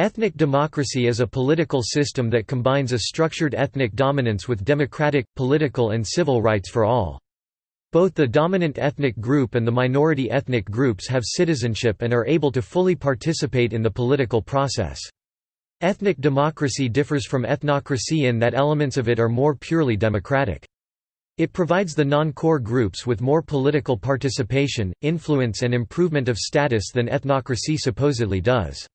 Ethnic democracy is a political system that combines a structured ethnic dominance with democratic, political and civil rights for all. Both the dominant ethnic group and the minority ethnic groups have citizenship and are able to fully participate in the political process. Ethnic democracy differs from ethnocracy in that elements of it are more purely democratic. It provides the non-core groups with more political participation, influence and improvement of status than ethnocracy supposedly does.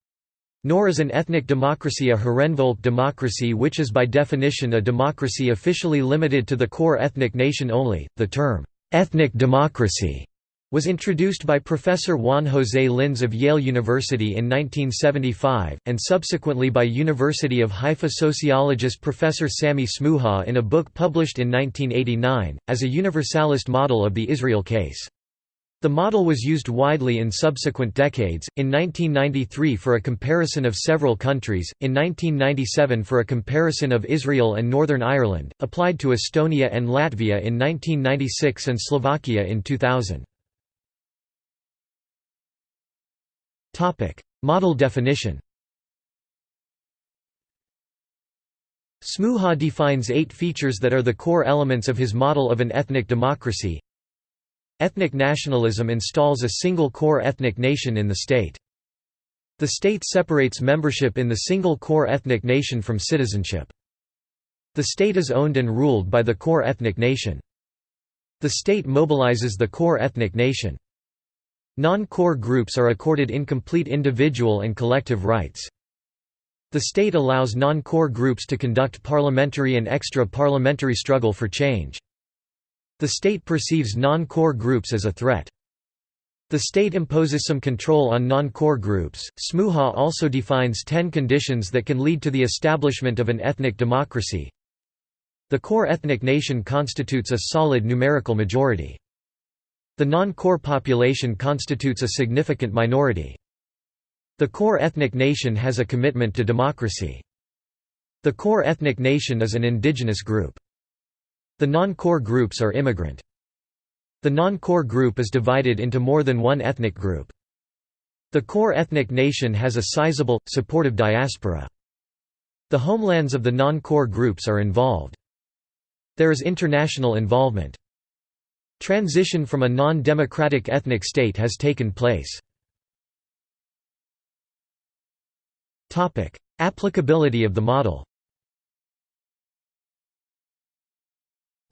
Nor is an ethnic democracy a Herrenvolk democracy, which is by definition a democracy officially limited to the core ethnic nation only. The term, ethnic democracy, was introduced by Professor Juan José Linz of Yale University in 1975, and subsequently by University of Haifa sociologist Professor Sami Smooha in a book published in 1989, as a universalist model of the Israel case. The model was used widely in subsequent decades, in 1993 for a comparison of several countries, in 1997 for a comparison of Israel and Northern Ireland, applied to Estonia and Latvia in 1996 and Slovakia in 2000. Model definition Smooha defines eight features that are the core elements of his model of an ethnic democracy Ethnic nationalism installs a single core ethnic nation in the state. The state separates membership in the single core ethnic nation from citizenship. The state is owned and ruled by the core ethnic nation. The state mobilizes the core ethnic nation. Non-core groups are accorded incomplete individual and collective rights. The state allows non-core groups to conduct parliamentary and extra-parliamentary struggle for change. The state perceives non-core groups as a threat. The state imposes some control on non-core groups. Smooha also defines 10 conditions that can lead to the establishment of an ethnic democracy. The core ethnic nation constitutes a solid numerical majority. The non-core population constitutes a significant minority. The core ethnic nation has a commitment to democracy. The core ethnic nation is an indigenous group. The non-core groups are immigrant. The non-core group is divided into more than one ethnic group. The core ethnic nation has a sizable, supportive diaspora. The homelands of the non-core groups are involved. There is international involvement. Transition from a non-democratic ethnic state has taken place. Applicability of the model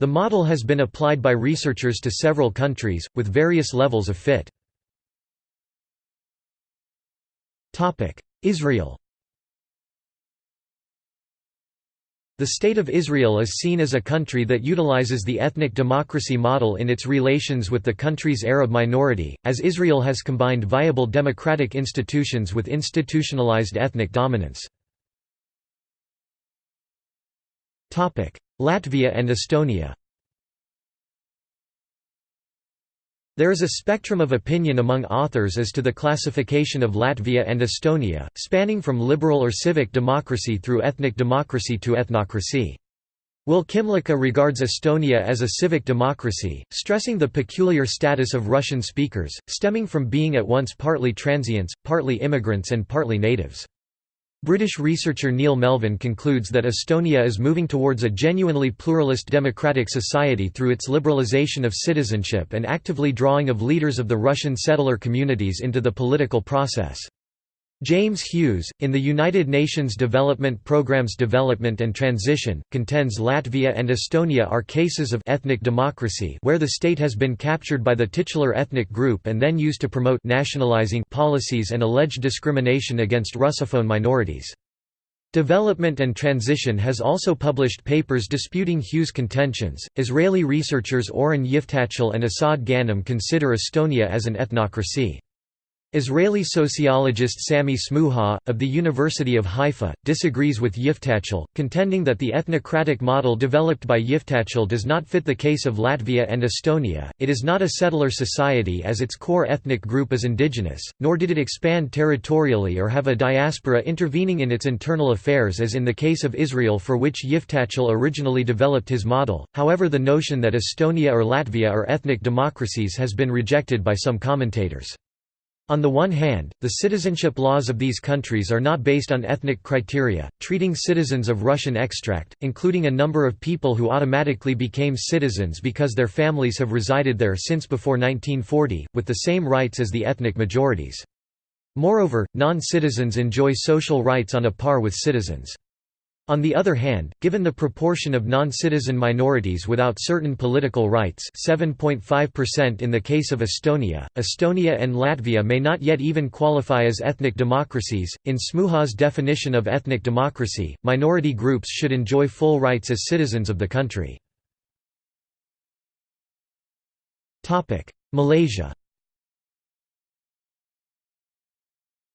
The model has been applied by researchers to several countries, with various levels of fit. Israel The State of Israel is seen as a country that utilizes the ethnic democracy model in its relations with the country's Arab minority, as Israel has combined viable democratic institutions with institutionalized ethnic dominance. Latvia and Estonia There is a spectrum of opinion among authors as to the classification of Latvia and Estonia, spanning from liberal or civic democracy through ethnic democracy to ethnocracy. Will Kymlicka regards Estonia as a civic democracy, stressing the peculiar status of Russian speakers, stemming from being at once partly transients, partly immigrants and partly natives. British researcher Neil Melvin concludes that Estonia is moving towards a genuinely pluralist democratic society through its liberalisation of citizenship and actively drawing of leaders of the Russian settler communities into the political process. James Hughes, in the United Nations Development Programme's Development and Transition, contends Latvia and Estonia are cases of ethnic democracy where the state has been captured by the titular ethnic group and then used to promote nationalizing policies and alleged discrimination against Russophone minorities. Development and Transition has also published papers disputing Hughes' contentions. Israeli researchers Oren Yiftachel and Assad Ghanem consider Estonia as an ethnocracy. Israeli sociologist Sami Smooha, of the University of Haifa, disagrees with Yiftachel, contending that the ethnocratic model developed by Yiftachel does not fit the case of Latvia and Estonia. It is not a settler society as its core ethnic group is indigenous, nor did it expand territorially or have a diaspora intervening in its internal affairs as in the case of Israel for which Yiftachel originally developed his model. However, the notion that Estonia or Latvia are ethnic democracies has been rejected by some commentators. On the one hand, the citizenship laws of these countries are not based on ethnic criteria, treating citizens of Russian extract, including a number of people who automatically became citizens because their families have resided there since before 1940, with the same rights as the ethnic majorities. Moreover, non-citizens enjoy social rights on a par with citizens. On the other hand, given the proportion of non-citizen minorities without certain political rights 7.5% in the case of Estonia, Estonia and Latvia may not yet even qualify as ethnic democracies. In Smooha's definition of ethnic democracy, minority groups should enjoy full rights as citizens of the country. Malaysia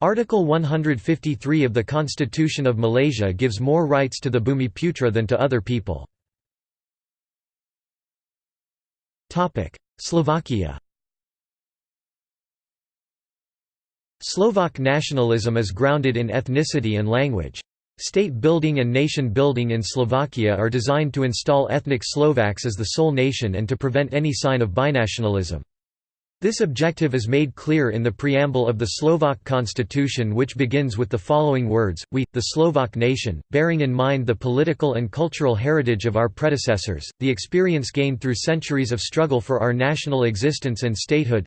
Article 153 of the Constitution of Malaysia gives more rights to the Bumiputra than to other people. Slovakia Slovak nationalism is grounded in ethnicity and language. State building and nation building in Slovakia are designed to install ethnic Slovaks as the sole nation and to prevent any sign of binationalism. This objective is made clear in the preamble of the Slovak constitution which begins with the following words, We, the Slovak nation, bearing in mind the political and cultural heritage of our predecessors, the experience gained through centuries of struggle for our national existence and statehood.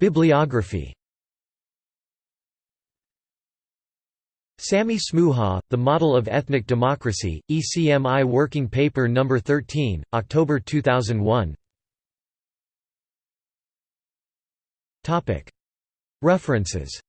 Bibliography Sami Smooha, The Model of Ethnic Democracy, ECMI Working Paper No. 13, October 2001 References